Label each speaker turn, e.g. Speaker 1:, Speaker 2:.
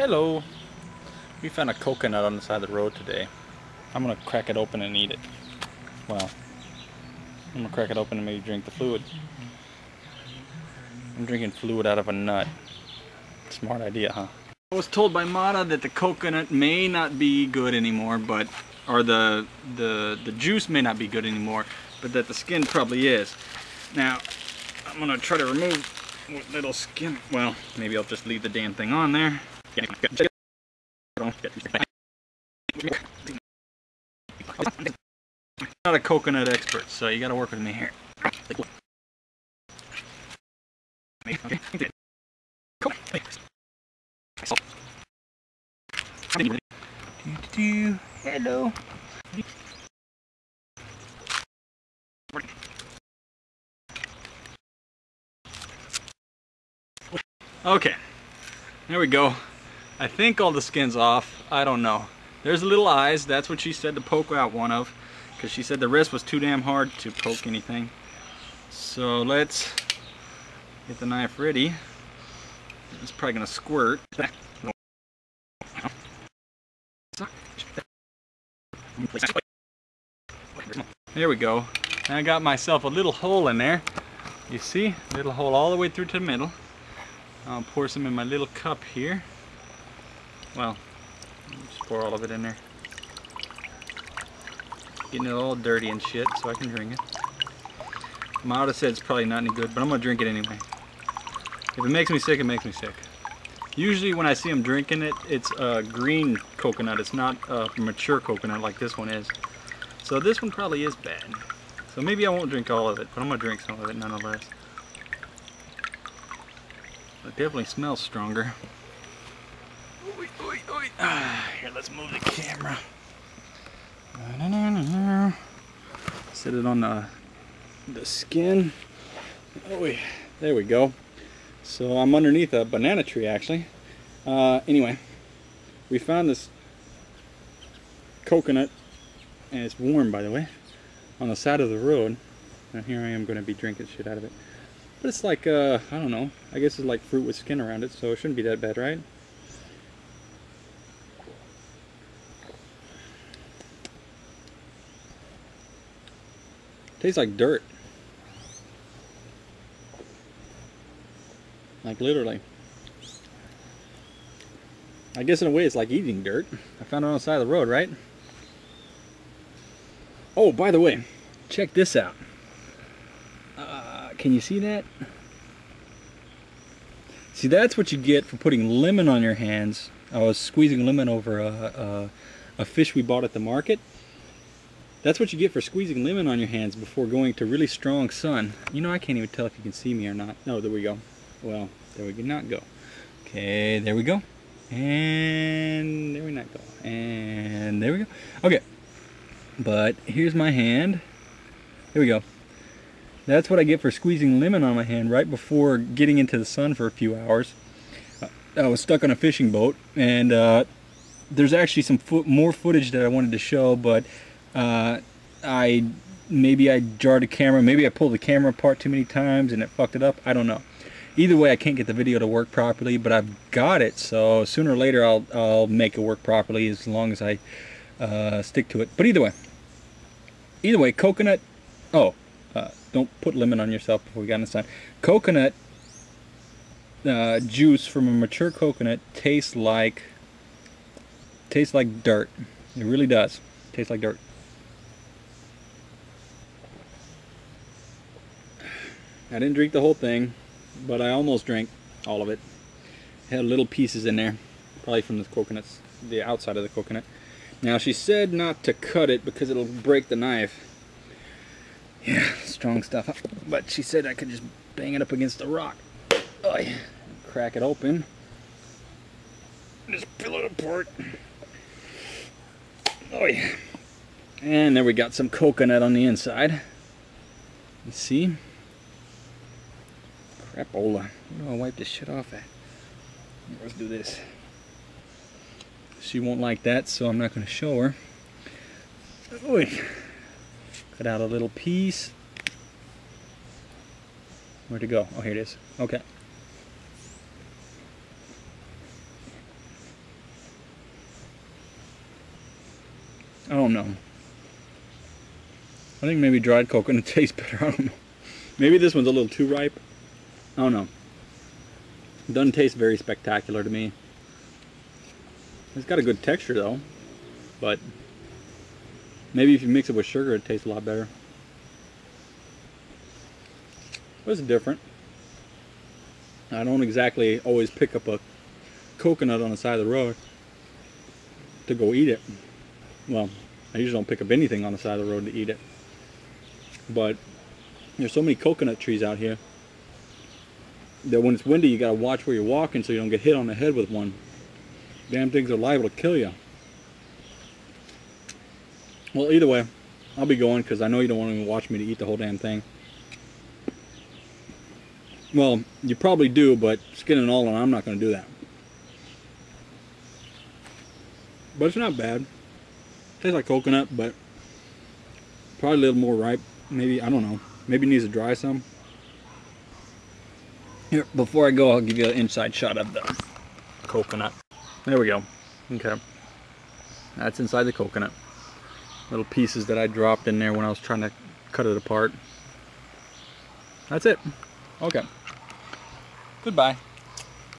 Speaker 1: Hello. We found a coconut on the side of the road today. I'm gonna crack it open and eat it. Well, I'm gonna crack it open and maybe drink the fluid. I'm drinking fluid out of a nut. Smart idea, huh? I was told by Mata that the coconut may not be good anymore, but or the the the juice may not be good anymore, but that the skin probably is. Now, I'm gonna try to remove what little skin. Well, maybe I'll just leave the damn thing on there. I'm not a coconut expert, so you gotta work with me here. Hello. Okay, there we go. I think all the skin's off. I don't know. There's a little eyes. That's what she said to poke out one of. Because she said the rest was too damn hard to poke anything. So let's get the knife ready. It's probably going to squirt. There we go. And I got myself a little hole in there. You see? Little hole all the way through to the middle. I'll pour some in my little cup here. Well, just pour all of it in there. Getting it all dirty and shit so I can drink it. Mata said it's probably not any good, but I'm gonna drink it anyway. If it makes me sick, it makes me sick. Usually when I see them drinking it, it's a green coconut. It's not a mature coconut like this one is. So this one probably is bad. So maybe I won't drink all of it, but I'm gonna drink some of it nonetheless. It definitely smells stronger. Here, let's move the camera. Set it on the, the skin. Oh, there we go. So I'm underneath a banana tree actually. Uh, anyway, we found this coconut, and it's warm by the way, on the side of the road. And here I am going to be drinking shit out of it. But it's like, uh, I don't know, I guess it's like fruit with skin around it, so it shouldn't be that bad, right? Tastes like dirt. Like literally. I guess in a way it's like eating dirt. I found it on the side of the road, right? Oh, by the way, check this out. Uh, can you see that? See, that's what you get for putting lemon on your hands. I was squeezing lemon over a, a, a fish we bought at the market that's what you get for squeezing lemon on your hands before going to really strong sun. You know, I can't even tell if you can see me or not. No, there we go. Well, there we did not go. Okay, there we go. And there we not go. And there we go. Okay. But here's my hand. Here we go. That's what I get for squeezing lemon on my hand right before getting into the sun for a few hours. I was stuck on a fishing boat and uh, there's actually some fo more footage that I wanted to show, but uh, I maybe I jarred the camera, maybe I pulled the camera apart too many times and it fucked it up. I don't know. Either way, I can't get the video to work properly, but I've got it, so sooner or later I'll, I'll make it work properly as long as I uh, stick to it. But either way, either way, coconut, oh, uh, don't put lemon on yourself before we got inside. Coconut uh, juice from a mature coconut tastes like, tastes like dirt. It really does. Tastes like dirt. I didn't drink the whole thing, but I almost drank all of it. it. Had little pieces in there, probably from the coconuts, the outside of the coconut. Now she said not to cut it because it'll break the knife. Yeah, strong stuff. But she said I could just bang it up against the rock. Oy. Crack it open. Just peel it apart. Oh yeah. And there we got some coconut on the inside. You see? Crapola. Where do I wipe this shit off at? Let's do this. She won't like that, so I'm not going to show her. Oy. Cut out a little piece. Where'd it go? Oh, here it is. Okay. I don't know. I think maybe dried coconut tastes better. I don't know. Maybe this one's a little too ripe. Oh, I don't know. Doesn't taste very spectacular to me. It's got a good texture though, but maybe if you mix it with sugar, it tastes a lot better. But it's different. I don't exactly always pick up a coconut on the side of the road to go eat it. Well, I usually don't pick up anything on the side of the road to eat it. But there's so many coconut trees out here that when it's windy you gotta watch where you're walking so you don't get hit on the head with one. Damn things are liable to kill you. Well, either way, I'll be going because I know you don't want to watch me to eat the whole damn thing. Well, you probably do, but skin and all, and I'm not going to do that. But it's not bad. Tastes like coconut, but probably a little more ripe. Maybe, I don't know. Maybe needs to dry some. Here, before I go, I'll give you an inside shot of the coconut. There we go. Okay. That's inside the coconut. Little pieces that I dropped in there when I was trying to cut it apart. That's it. Okay. Goodbye.